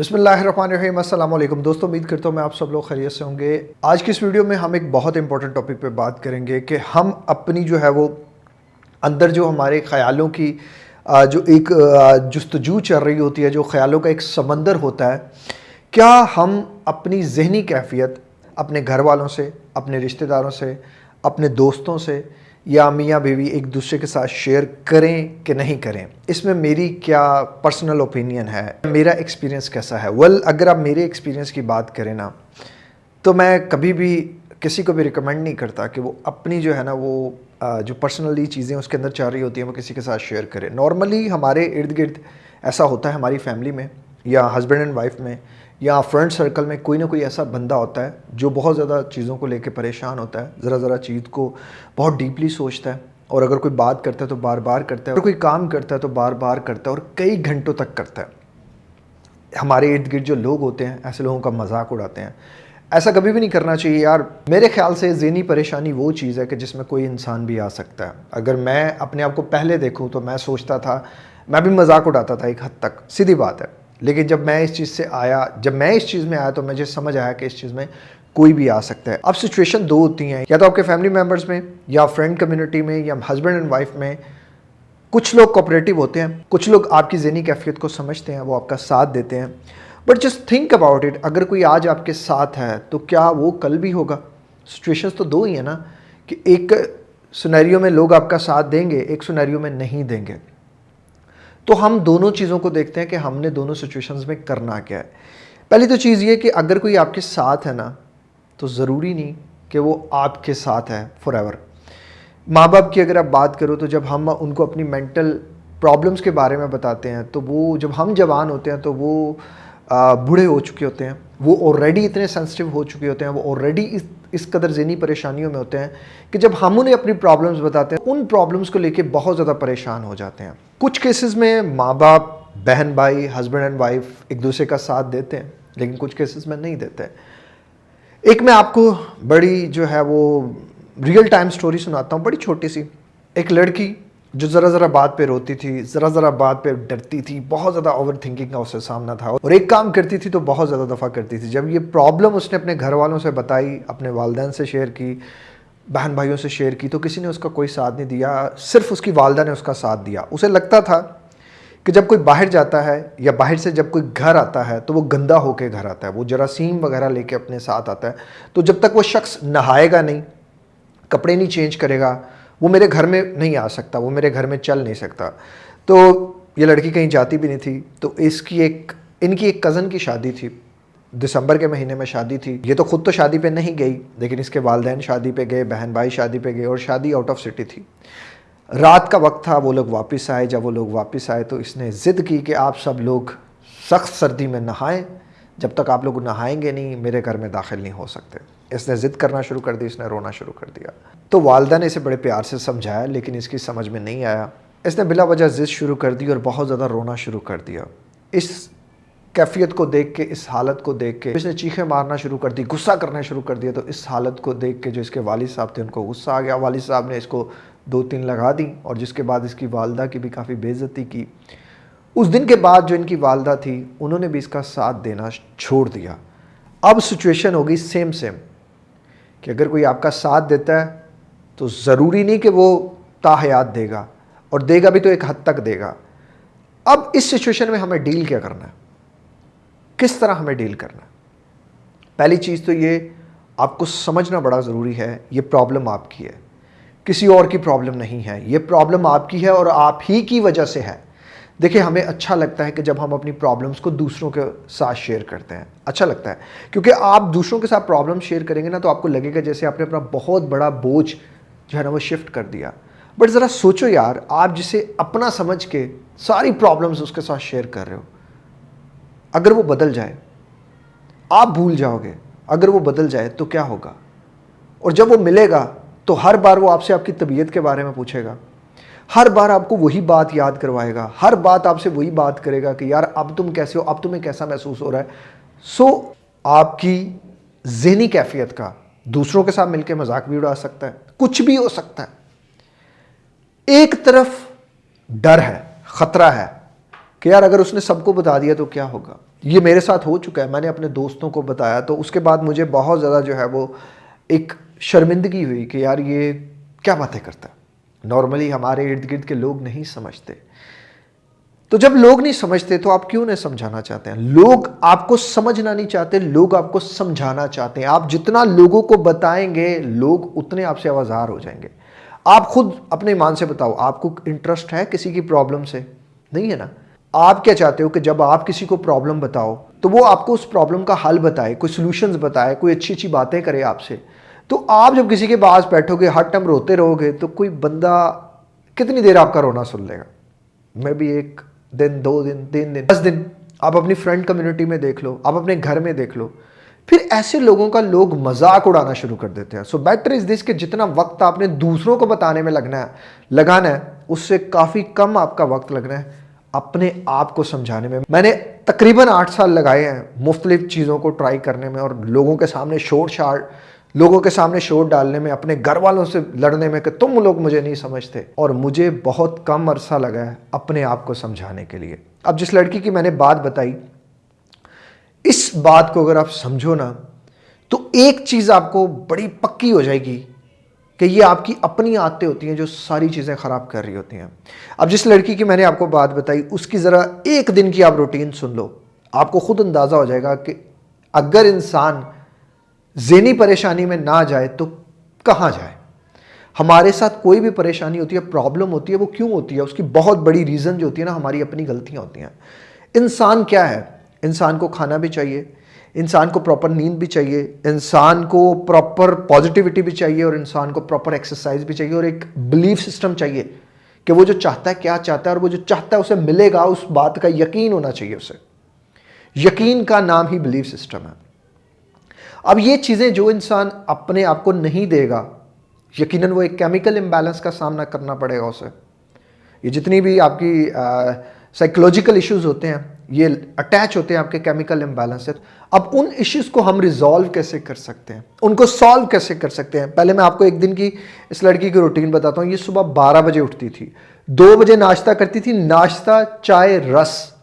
अस्सलाम वालेकुम दोस्तों, उम्मीद करता हूँ मैं आप सब लोग खैरियत से होंगे। आज की इस वीडियो में हम एक बहुत इंपॉर्टेंट टॉपिक पे बात करेंगे कि हम अपनी जो है वो अंदर जो हमारे ख्यालों की जो एक जस्तजू चल रही होती है, जो ख्यालों का एक समंदर होता है, क्या हम अपनी जहनी कैफियत अपने घर वालों से, अपने रिश्तेदारों से, अपने दोस्तों से या मियाँ बीवी एक दूसरे के साथ शेयर करें कि नहीं करें? इसमें मेरी क्या पर्सनल ओपिनियन है? मेरा एक्सपीरियंस कैसा है? वेल अगर आप मेरे एक्सपीरियंस की बात करें ना तो मैं कभी भी किसी को भी रिकमेंड नहीं करता कि वो अपनी जो है ना, वो जो पर्सनली चीज़ें उसके अंदर चल रही होती हैं, वो किसी के साथ शेयर करें। नॉर्मली हमारे इर्द गिर्द ऐसा होता है हमारी फैमिली में या हस्बैंड एंड वाइफ में या फ्रेंड सर्कल में कोई ना कोई ऐसा बंदा होता है जो बहुत ज़्यादा चीज़ों को लेकर परेशान होता है, ज़रा ज़रा चीज़ को बहुत डीपली सोचता है और अगर कोई बात करता है तो बार बार करता है, अगर कोई काम करता है तो बार बार करता है और कई घंटों तक करता है। हमारे इर्द गिर्द जो लोग होते हैं, ऐसे लोगों का मज़ाक उड़ाते हैं। ऐसा कभी भी नहीं करना चाहिए यार। मेरे ख्याल से जहनी परेशानी वो चीज़ है कि जिसमें कोई इंसान भी आ सकता है। अगर मैं अपने आप को पहले देखूँ तो मैं सोचता था, मैं भी मज़ाक उड़ाता था एक हद तक। सीधी बात है। लेकिन जब मैं इस चीज़ से आया, जब मैं इस चीज़ में आया तो मुझे समझ आया कि इस चीज़ में कोई भी आ सकता है। अब सिचुएशन दो होती हैं, या तो आपके फैमिली मेंबर्स में, या फ्रेंड कम्युनिटी में, या हस्बैंड एंड वाइफ में। कुछ लोग कोऑपरेटिव होते हैं, कुछ लोग आपकी जहनी कैफियत को समझते हैं, वो आपका साथ देते हैं। But just think about it अगर कोई आज आपके साथ है तो क्या वो कल भी होगा? सिचुएशंस तो दो ही है ना, कि एक सुनैरियो में लोग आपका साथ देंगे, एक सुनैरियो में नहीं देंगे। तो हम दोनों चीज़ों को देखते हैं कि हमने दोनों सिचुएशंस में करना क्या है। पहली तो चीज़ ये कि अगर कोई आपके साथ है ना तो ज़रूरी नहीं कि वो आपके साथ है फॉर एवर माँ बाप की अगर आप बात करो तो जब हम उनको अपनी मेंटल प्रॉब्लम्स के बारे में बताते हैं तो वो जब हम जवान होते हैं तो वो बूढ़े हो चुके होते हैं। वो ऑलरेडी इतने सेंसिटिव हो चुके होते हैं, वो ऑलरेडी इस कदर जहनी परेशानियों में होते हैं कि जब हम उन्हें अपनी प्रॉब्लम्स बताते हैं, उन प्रॉब्लम्स को लेके बहुत ज़्यादा परेशान हो जाते हैं। कुछ केसेस में माँ बाप बहन भाई हस्बैंड एंड वाइफ एक दूसरे का साथ देते हैं, लेकिन कुछ केसेस में नहीं देते एक मैं आपको बड़ी जो है वो रियल टाइम स्टोरी सुनाता हूँ, बड़ी छोटी सी। एक लड़की जो ज़रा ज़रा बात पे रोती थी, ज़रा ज़रा बात पे डरती थी, बहुत ज़्यादा ओवर थिंकिंग का उससे सामना था और एक काम करती थी तो बहुत ज़्यादा दफ़ा करती थी। जब ये प्रॉब्लम उसने अपने घर वालों से बताई, अपने वालदेन से शेयर की बहन भाइयों से शेयर की तो किसी ने उसका कोई साथ नहीं दिया, सिर्फ़ उसकी वालदा ने उसका साथ दिया। उसे लगता था कि जब कोई बाहर जाता है या बाहर से जब कोई घर आता है तो वो गंदा होकर घर आता है, वो जरासीम वगैरह लेके अपने साथ आता है तो जब तक वो शख्स नहाएगा नहीं, कपड़े नहीं चेंज करेगा वो मेरे घर में नहीं आ सकता, वो मेरे घर में चल नहीं सकता। तो ये लड़की कहीं जाती भी नहीं थी तो इसकी एक, इनकी एक कज़न की शादी थी। दिसंबर के महीने में शादी थी। ये तो खुद तो शादी पे नहीं गई, लेकिन इसके वालदेन शादी पे गए बहन भाई शादी पे गए, और शादी आउट ऑफ़ सिटी थी। रात का वक्त था, वो लोग वापस आए। जब वो लोग वापस आए तो इसने ज़िद की कि आप सब लोग सख्त सर्दी में नहाएँ। जब तक आप लोग नहाएँगे नहीं, मेरे घर में दाखिल नहीं हो सकते। इसने ज़िद करना शुरू कर दी, इसने रोना शुरू कर दिया। तो वालदा ने इसे बड़े प्यार से समझाया, लेकिन इसकी समझ में नहीं आया। इसने बिला वजह ज़िद शुरू कर दी और बहुत ज़्यादा रोना शुरू कर दिया। इस कैफियत को देख के, इस हालत को देख के, इसने चीखें मारना शुरू कर दी, गुस्सा करना शुरू कर दिया। तो इस हालत को देख के जो इसके वालिद साहब थे, उनको गुस्सा आ गया। वालिद साहब ने इसको दो तीन लगा दी और जिसके बाद इसकी वालदा की भी काफ़ी बेइज्जती की। उस दिन के बाद जो इनकी वालदा थी, उन्होंने भी इसका साथ देना छोड़ दिया। अब सिचुएशन होगी सेम सेम कि अगर कोई आपका साथ देता है तो ज़रूरी नहीं कि वो ताहयात देगा और देगा भी तो एक हद तक देगा। अब इस सिचुएशन में हमें डील क्या करना है? किस तरह हमें डील करना है? पहली चीज़ तो ये, आपको समझना बड़ा ज़रूरी है, ये प्रॉब्लम आपकी है। किसी और की प्रॉब्लम नहीं है। ये प्रॉब्लम आपकी है और आप ही की वजह से है। देखिए, हमें अच्छा लगता है कि जब हम अपनी प्रॉब्लम्स को दूसरों के साथ शेयर करते हैं। अच्छा लगता है। क्योंकि आप दूसरों के साथ प्रॉब्लम शेयर करेंगे ना तो आपको लगेगा जैसे आपने अपना बहुत बड़ा बोझ जो है ना, वो शिफ्ट कर दिया। बट ज़रा सोचो यार, आप जिसे अपना समझ के सारी प्रॉब्लम्स उसके साथ शेयर कर रहे हो, अगर वो बदल जाए, आप भूल जाओगे, अगर वो बदल जाए तो क्या होगा? और जब वो मिलेगा तो हर बार वो आपसे आपकी तबीयत के बारे में पूछेगा। हर बार आपको वही बात याद करवाएगा हर बात आपसे वही बात करेगा कि यार अब तुम कैसे हो अब तुम्हें कैसा महसूस हो रहा है। सो so, आपकी जहनी कैफियत का दूसरों के साथ मिलकर मज़ाक भी उड़ा सकता है कुछ भी हो सकता है। एक तरफ़ डर है खतरा है कि यार अगर उसने सबको बता दिया तो क्या होगा? ये मेरे साथ हो चुका है मैंने अपने दोस्तों को बताया तो उसके बाद मुझे बहुत ज़्यादा जो है वो एक शर्मिंदगी हुई कि यार ये क्या बातें करता है? नॉर्मली हमारे इर्द गिर्द के लोग नहीं समझते। तो जब लोग नहीं समझते तो आप क्यों नहीं समझाना चाहते हैं? लोग आपको समझना नहीं चाहते, लोग आपको समझाना चाहते हैं। आप जितना लोगों को बताएँगे, लोग उतने आपसे आवाजार हो जाएँगे। आप खुद अपने मान से बताओ, आपको इंटरेस्ट है किसी की प्रॉब्लम से? नहीं है ना? आप क्या चाहते हो कि जब आप किसी को प्रॉब्लम बताओ तो वो आपको उस प्रॉब्लम का हल बताए, कोई सोल्यूशंस बताए, कोई अच्छी अच्छी बातें करे आपसे। तो आप जब किसी के पास बैठोगे, हर टाइम रोते रहोगे तो कोई बंदा कितनी देर आपका रोना सुन लेगा? मैं भी एक दिन, दो दिन, तीन दिन, दस दिन आप अपनी फ्रेंड कम्युनिटी में देख लो, आप अपने घर में देख लो। फिर ऐसे लोगों का लोग मज़ाक उड़ाना शुरू कर देते हैं। सो बेटर इज़ दिस कि जितना वक्त आपने दूसरों को बताने में लगना है, लगाना है, उससे काफ़ी कम आपका वक्त लगना है अपने आप को समझाने में। मैंने तकरीबन आठ साल लगाए हैं मुख्तलिफ़ चीज़ों को ट्राई करने में और लोगों के सामने शोर शार लोगों के सामने शोर डालने में, अपने घर वालों से लड़ने में कि तुम लोग मुझे नहीं समझते। और मुझे बहुत कम अरसा लगा है अपने आप को समझाने के लिए। अब जिस लड़की की मैंने बात बताई, इस बात को अगर आप समझो ना तो एक चीज़ आपको बड़ी पक्की हो जाएगी कि ये आपकी अपनी आदतें होती हैं जो सारी चीज़ें ख़राब कर रही होती हैं। अब जिस लड़की की मैंने आपको बात बताई, उसकी ज़रा एक दिन की आप रूटीन सुन लो। आपको खुद अंदाज़ा हो जाएगा कि अगर इंसान जेनी परेशानी में ना जाए तो कहाँ जाए? हमारे साथ कोई भी परेशानी होती है, प्रॉब्लम होती है, वो क्यों होती है? उसकी बहुत बड़ी रीज़न जो होती है ना, हमारी अपनी गलतियाँ होती हैं। इंसान क्या है? इंसान को खाना भी चाहिए, इंसान को प्रॉपर नींद भी चाहिए, इंसान को प्रॉपर पॉजिटिविटी भी चाहिए और इंसान को प्रॉपर एक्सरसाइज भी चाहिए और एक बिलीफ सिस्टम चाहिए कि वो जो चाहता है, क्या चाहता है और वो जो चाहता है उसे मिलेगा, उस बात का यकीन होना चाहिए उसे। यकीन का नाम ही बिलीफ सिस्टम है। अब ये चीज़ें जो इंसान अपने आप को नहीं देगा, यकीनन वो एक केमिकल इम्बैलेंस का सामना करना पड़ेगा उसे। ये जितनी भी आपकी साइकोलॉजिकल इश्यूज़ होते हैं, ये अटैच होते हैं आपके केमिकल इम्बैलेंस से। अब उन इश्यूज़ को हम रिजॉल्व कैसे कर सकते हैं? उनको सॉल्व कैसे कर सकते हैं? पहले मैं आपको एक दिन की, इस लड़की की रूटीन बताता हूँ। ये सुबह बारह बजे उठती थी। दो बजे नाश्ता करती थी, नाश्ता, चाय, रस।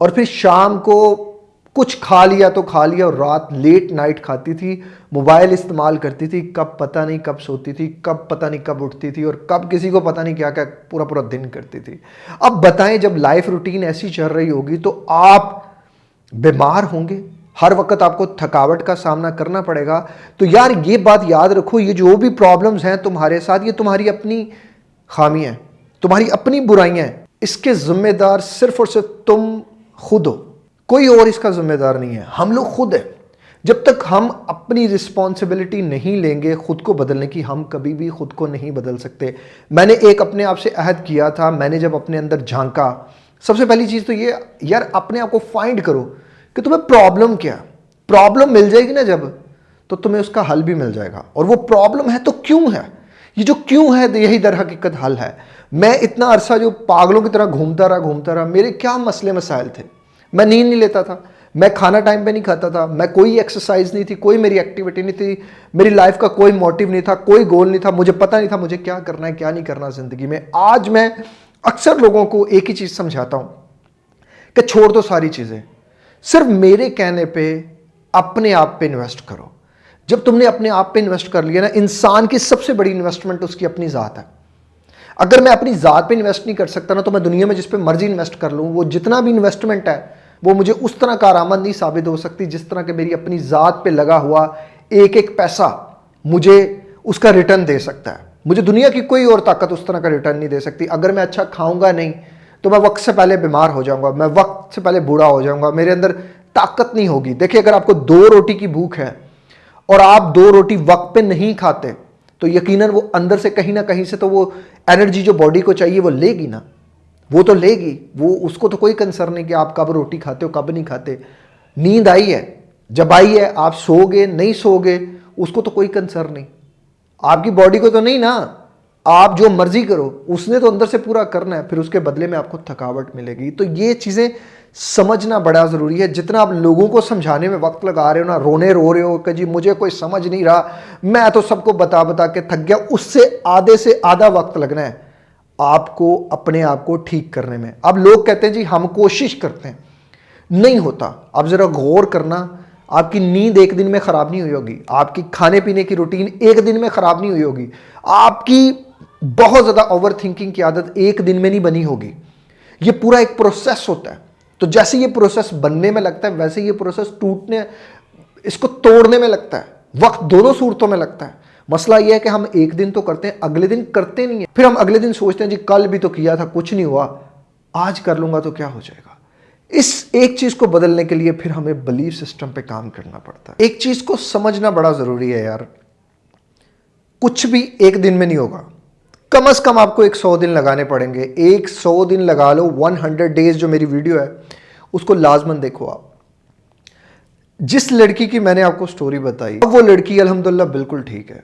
और फिर शाम को कुछ खा लिया तो खा लिया और रात लेट नाइट खाती थी मोबाइल इस्तेमाल करती थी, कब पता नहीं कब सोती थी, कब पता नहीं कब उठती थी और कब किसी को पता नहीं क्या क्या पूरा पूरा दिन करती थी। अब बताएँ, जब लाइफ रूटीन ऐसी चल रही होगी तो आप बीमार होंगे। हर वक्त आपको थकावट का सामना करना पड़ेगा। तो यार, ये बात याद रखो, ये जो भी प्रॉब्लम्स हैं तुम्हारे साथ, ये तुम्हारी अपनी खामियाँ तुम्हारी अपनी बुराइयाँ इसके जिम्मेदार सिर्फ़ और सिर्फ़ तुम खुद हो। कोई और इसका जिम्मेदार नहीं है। हम लोग खुद हैं। जब तक हम अपनी रिस्पॉन्सिबिलिटी नहीं लेंगे, खुद को बदलने की, हम कभी भी खुद को नहीं बदल सकते। मैंने एक अपने आप से अहद किया था, मैंने जब अपने अंदर झांका। सबसे पहली चीज़ तो ये, यार अपने आप को फाइंड करो कि तुम्हें प्रॉब्लम क्या प्रॉब्लम मिल जाएगी ना जब तो तुम्हें उसका हल भी मिल जाएगा। और वो प्रॉब्लम है तो क्यों है? ये जो क्यों है यही दर हकीकत हल है। मैं इतना अरसा जो पागलों की तरह घूमता रहा घूमता रहा, मेरे क्या मसले मसाइल थे? मैं नींद नहीं लेता था। मैं खाना टाइम पे नहीं खाता था। मैं कोई एक्सरसाइज नहीं थी, कोई मेरी एक्टिविटी नहीं थी। मेरी लाइफ का कोई मोटिव नहीं था, कोई गोल नहीं था। मुझे पता नहीं था मुझे क्या करना है, क्या नहीं करना ज़िंदगी में। आज मैं अक्सर लोगों को एक ही चीज़ समझाता हूँ कि छोड़ दो सारी चीज़ें। सिर्फ़ मेरे कहने पर अपने आप पर इन्वेस्ट करो। जब तुमने अपने आप पर इन्वेस्ट कर लिया ना, इंसान की सबसे बड़ी इन्वेस्टमेंट उसकी अपनी ज़ात है। अगर मैं अपनी ज़ात पे इन्वेस्ट नहीं कर सकता ना तो मैं दुनिया में जिस पे मर्ज़ी इन्वेस्ट कर लूँ, वो जितना भी इन्वेस्टमेंट है वो मुझे उस तरह कारआमद नहीं साबित हो सकती जिस तरह के मेरी अपनी ज़ात पे लगा हुआ एक एक पैसा मुझे उसका रिटर्न दे सकता है। मुझे दुनिया की कोई और ताकत उस तरह का रिटर्न नहीं दे सकती। अगर मैं अच्छा खाऊँगा नहीं तो मैं वक्त से पहले बीमार हो जाऊँगा, मैं वक्त से पहले बूढ़ा हो जाऊँगा, मेरे अंदर ताकत नहीं होगी। देखिए, अगर आपको दो रोटी की भूख है और आप दो रोटी वक्त पे नहीं खाते तो यकीनन वो अंदर से कहीं ना कहीं से तो वो एनर्जी जो बॉडी को चाहिए वो लेगी ना। वो तो लेगी, वो उसको तो कोई कंसर्न नहीं कि आप कब रोटी खाते हो, कब नहीं खाते। नींद आई है, जब आई है, आप सोगे नहीं सोगे उसको तो कोई कंसर्न नहीं। आपकी बॉडी को तो नहीं ना, आप जो मर्ज़ी करो, उसने तो अंदर से पूरा करना है, फिर उसके बदले में आपको थकावट मिलेगी। तो ये चीज़ें समझना बड़ा ज़रूरी है। जितना आप लोगों को समझाने में वक्त लगा रहे हो ना, रोने रो रहे हो कि जी, मुझे कोई समझ नहीं रहा, मैं तो सबको बता बता के थक गया, उससे आधे से आधा वक्त लगना है। आपको, अपने आप को ठीक करने में। अब लोग कहते हैं, जी, हम कोशिश करते हैं। नहीं होता। आप ज़रा गौर करना, आपकी नींद एक दिन में ख़राब नहीं हुई होगी। आपकी खाने पीने की रूटीन एक दिन में ख़राब नहीं हुई होगी। आपकी बहुत ज़्यादा ओवर थिंकिंग की आदत एक दिन में नहीं बनी होगी। ये पूरा एक प्रोसेस होता है। तो जैसे ये प्रोसेस बनने में लगता है, वैसे ये प्रोसेस टूटने, इसको तोड़ने में लगता है। वक्त दोनों सूरतों में लगता है। मसला यह है कि हम एक दिन तो करते हैं, अगले दिन करते नहीं है। फिर हम अगले दिन सोचते हैं, जी, कल भी तो किया था, कुछ नहीं हुआ। आज कर लूँगा तो क्या हो जाएगा? इस एक चीज़ को बदलने के लिए फिर हमें बिलीफ सिस्टम पे काम करना पड़ता है। एक चीज़ को समझना बड़ा ज़रूरी है यार। कुछ भी एक दिन में नहीं होगा। कम अज कम आपको एक सौ दिन लगाने पड़ेंगे। एक सौ दिन लगा लो वन हंड्रेड डेज़ जो मेरी वीडियो है, उसको लाजमन देखो आप। जिस लड़की की मैंने आपको स्टोरी बताई, अब वो लड़की अल्हम्दुलिल्लाह बिल्कुल ठीक है।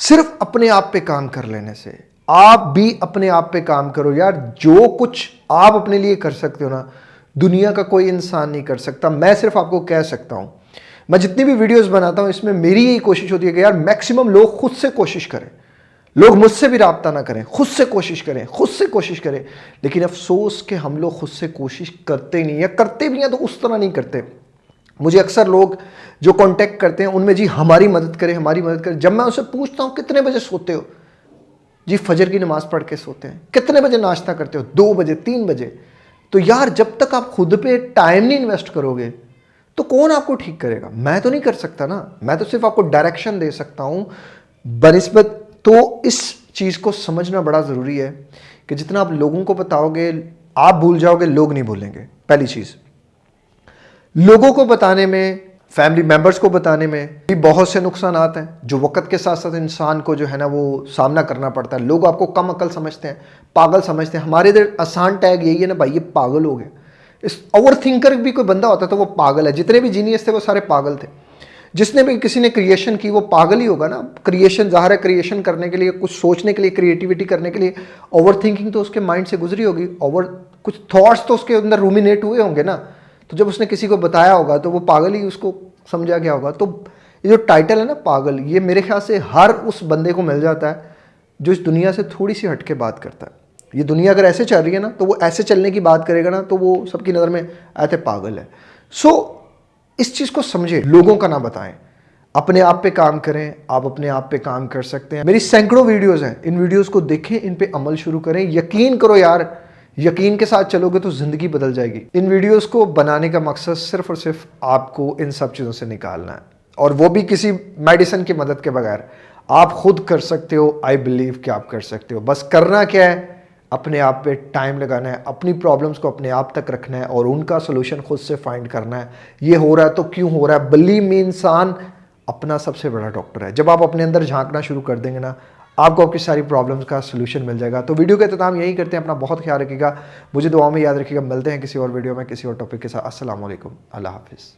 सिर्फ़ अपने आप पे काम कर लेने से। आप भी अपने आप पे काम करो। यार, जो कुछ आप अपने लिए कर सकते हो ना, दुनिया का कोई इंसान नहीं कर सकता। मैं सिर्फ़ आपको कह सकता हूँ, मैं जितनी भी वीडियोस बनाता हूँ, इसमें मेरी यही कोशिश होती है कि यार मैक्सिमम लोग खुद से कोशिश करें। लोग मुझसे भी रबता ना करें, खुद से कोशिश करें, खुद से कोशिश करें। लेकिन अफसोस कि हम लोग खुद से कोशिश करते नहीं या करते भी हैं तो उस तरह नहीं करते। मुझे अक्सर लोग जो कांटेक्ट करते हैं, उनमें जी हमारी मदद करें, हमारी मदद करें। जब मैं उनसे पूछता हूँ, कितने बजे सोते हो? जी, फजर की नमाज़ पढ़ के सोते हैं। कितने बजे नाश्ता करते हो? दो बजे, तीन बजे। तो यार, जब तक आप खुद पे टाइम नहीं इन्वेस्ट करोगे तो कौन आपको ठीक करेगा? मैं तो नहीं कर सकता ना। मैं तो सिर्फ़ आपको डायरेक्शन दे सकता हूँ। बनस्बत तो इस चीज़ को समझना बड़ा ज़रूरी है कि जितना आप लोगों को बताओगे, आप भूल जाओगे, लोग नहीं भूलेंगे। पहली चीज़। लोगों को बताने में फैमिली मेंबर्स को बताने में भी बहुत से नुकसान आते हैं, जो वक्त के साथ साथ इंसान को जो है ना वो सामना करना पड़ता है। लोग आपको कम अकल समझते हैं, पागल समझते हैं। हमारे इधर आसान टैग यही है ना भाई, ये पागल हो। गए इस ओवर थिंकर भी कोई बंदा होता तो वो पागल है। जितने भी जीनियस थे वो सारे पागल थे। जिसने भी किसी ने क्रिएशन की, वो पागल ही होगा ना। क्रिएशन ज़ाहिर है क्रिएशन करने के लिए, कुछ सोचने के लिए क्रिएटिविटी करने के लिए ओवर थिंकिंग तो उसके माइंड से गुजरी होगी। ओवर कुछ थॉट्स तो उसके अंदर रूमिनेट हुए होंगे ना। तो जब उसने किसी को बताया होगा तो वो पागल ही उसको समझा गया होगा। तो ये जो टाइटल है ना पागल ये मेरे ख्याल से हर उस बंदे को मिल जाता है जो इस दुनिया से थोड़ी सी हट के बात करता है। ये दुनिया अगर ऐसे चल रही है ना तो वो ऐसे चलने की बात करेगा ना तो वो सबकी नज़र में ऐसे पागल है। सो so, इस चीज़ को समझे लोगों का ना बताएँ। अपने आप पे काम करें आप अपने आप पे काम कर सकते हैं। मेरी सैकड़ों वीडियोस हैं इन वीडियोस को देखें इन पे अमल शुरू करें। यकीन करो यार यकीन के साथ चलोगे तो ज़िंदगी बदल जाएगी। इन वीडियोस को बनाने का मकसद सिर्फ़ और सिर्फ़ आपको इन सब चीज़ों से निकालना है। और वो भी किसी मेडिसिन की मदद के बगैर। आप खुद कर सकते हो आई बिलीव कि आप कर सकते हो। बस करना क्या है? अपने आप पे टाइम लगाना है, अपनी प्रॉब्लम्स को अपने आप तक रखना है और उनका सोल्यूशन खुद से फाइंड करना है। ये हो रहा है तो क्यों हो रहा है? बली में इंसान अपना सबसे बड़ा डॉक्टर है। जब आप अपने अंदर झांकना शुरू कर देंगे ना आपको आपकी सारी प्रॉब्लम्स का सोल्यूशन मिल जाएगा। तो वीडियो का अख्ताम यही करते हैं। अपना बहुत ख्याल रखिएगा। मुझे दुआ में याद रखिएगा। मिलते हैं किसी और वीडियो में, किसी और टॉपिक के साथ। असल अल्लाह हाफिज़।